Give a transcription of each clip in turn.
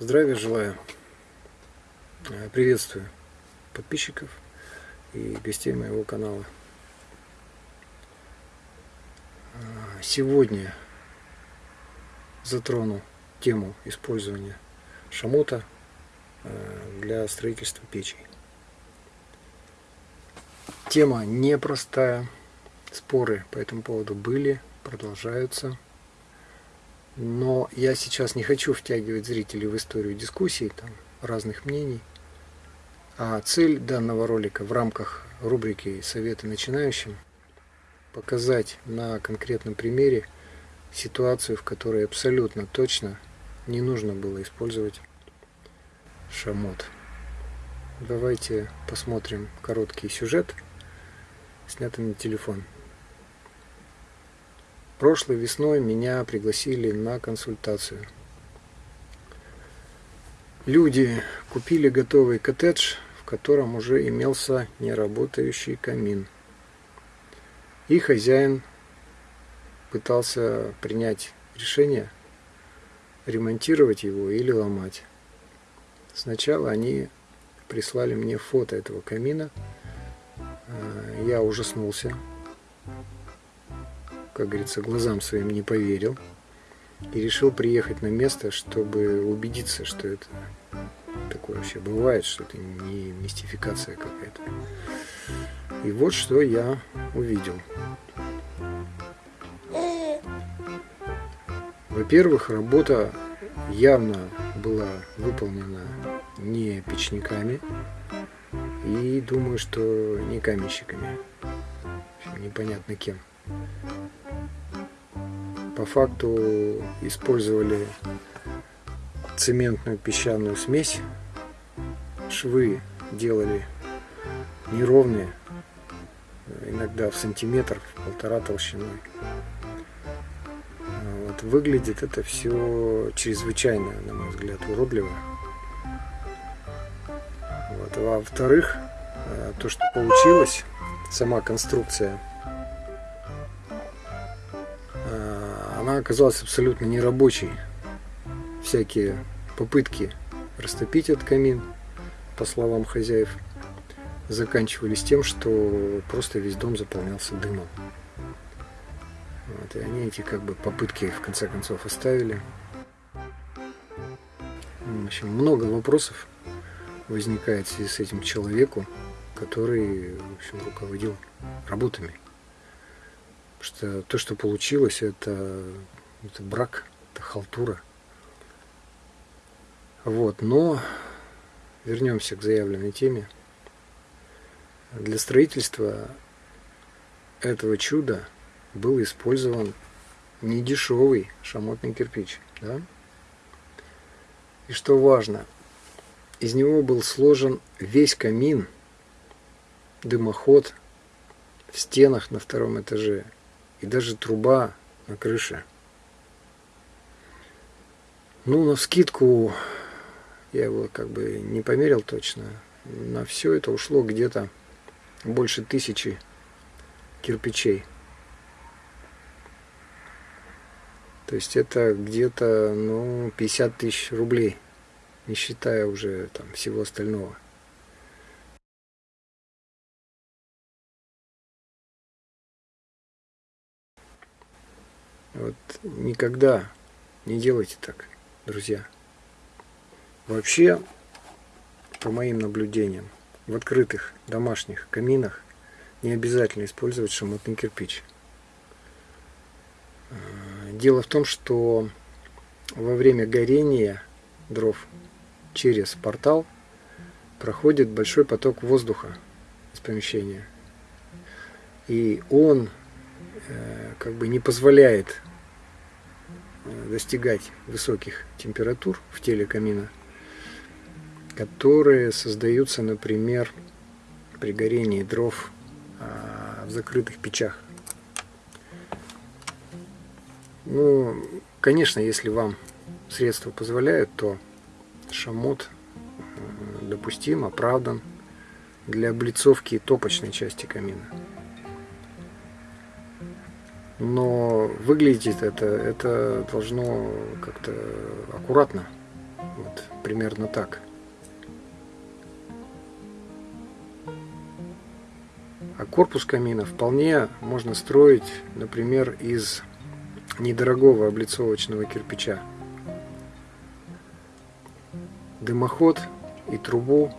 Здравия желаю. Э, приветствую подписчиков и гостей моего канала. Э, сегодня затрону тему использования шамота э, для строительства печей. Тема непростая, споры по этому поводу были, продолжаются. Но я сейчас не хочу втягивать зрителей в историю дискуссий, там, разных мнений. А цель данного ролика в рамках рубрики «Советы начинающим» показать на конкретном примере ситуацию, в которой абсолютно точно не нужно было использовать шамот. Давайте посмотрим короткий сюжет, снятый на телефон. Прошлой весной меня пригласили на консультацию. Люди купили готовый коттедж, в котором уже имелся неработающий камин. И хозяин пытался принять решение ремонтировать его или ломать. Сначала они прислали мне фото этого камина. Э, я ужаснулся как говорится, глазам своим не поверил и решил приехать на место, чтобы убедиться, что это такое вообще бывает, что это не мистификация какая-то. И вот что я увидел. Во-первых, работа явно была выполнена не печниками и думаю, что не каменщиками. Непонятно кем по факту использовали цементную песчаную смесь. Швы делали неровные, иногда в сантиметр, в полтора толщиной. Вот, выглядит это все чрезвычайно, на мой взгляд, уродливо. Вот. А во-вторых, э, то, что получилось, сама конструкция она оказалась абсолютно нерабочей. Всякие попытки растопить этот камин, по словам хозяев, заканчивались тем, что просто весь дом заполнялся дымом. Вот, и они эти как бы попытки в конце концов оставили. В общем, много вопросов возникает в связи с этим человеку, который в общем, руководил работами. Что то, что получилось, это, это брак, это халтура. Вот, но вернемся к заявленной теме. Для строительства этого чуда был использован недешевый шамотный кирпич. Да? И что важно, из него был сложен весь камин, дымоход в стенах на втором этаже и даже труба на крыше. Ну, на скидку я его как бы не померил точно. На все это ушло где-то больше тысячи кирпичей. То есть это где-то ну, 50 тысяч рублей, не считая уже там всего остального. Вот никогда не делайте так, друзья. Вообще, по моим наблюдениям, в открытых домашних каминах не обязательно использовать шамотный кирпич. А, дело в том, что во время горения дров через портал проходит большой поток воздуха из помещения. И он Э, как бы не позволяет э, достигать высоких температур в теле камина, которые создаются, например, при горении дров а, в закрытых печах. Ну, конечно, если вам средства позволяют, то шамот допустим, оправдан для облицовки топочной части камина но выглядеть это, это должно как-то аккуратно. Вот. примерно так. А корпус камина вполне можно строить, например, из недорогого облицовочного кирпича. Дымоход и трубу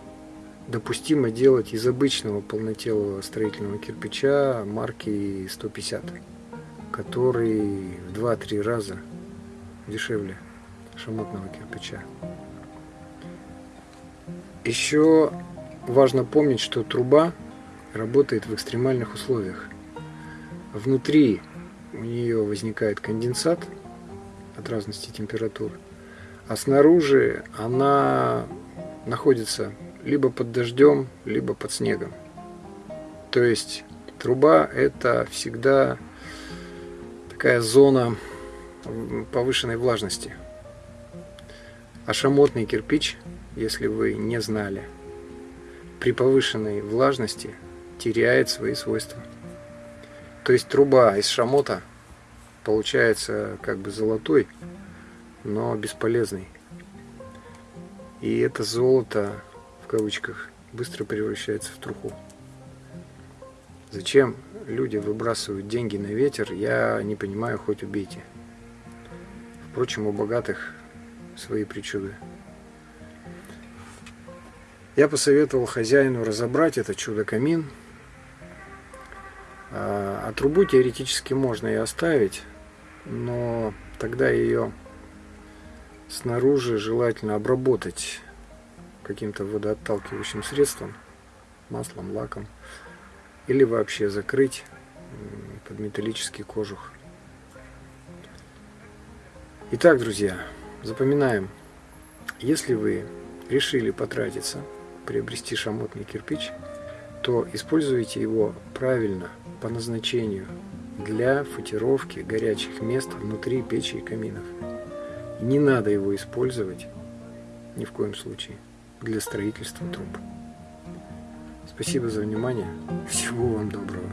допустимо делать из обычного полнотелого строительного кирпича марки 150, который в 2-3 раза дешевле шамотного кирпича. Еще важно помнить, что труба работает в экстремальных условиях. Внутри у нее возникает конденсат от разности температур, а снаружи она находится либо под дождем, либо под снегом. То есть труба это всегда такая зона повышенной влажности. А шамотный кирпич, если вы не знали, при повышенной влажности теряет свои свойства. То есть труба из шамота получается как бы золотой, но бесполезный. И это золото, в кавычках, быстро превращается в труху. Зачем люди выбрасывают деньги на ветер, я не понимаю, хоть убейте. Впрочем, у богатых свои причуды. Я посоветовал хозяину разобрать это чудо-камин. А, а трубу теоретически можно и оставить, но тогда ее снаружи желательно обработать каким-то водоотталкивающим средством, маслом, лаком, или вообще закрыть под металлический кожух. Итак, друзья, запоминаем, если вы решили потратиться, приобрести шамотный кирпич, то используйте его правильно, по назначению, для футировки горячих мест внутри печи и каминов. Не надо его использовать ни в коем случае для строительства труб. Спасибо за внимание. Всего вам доброго.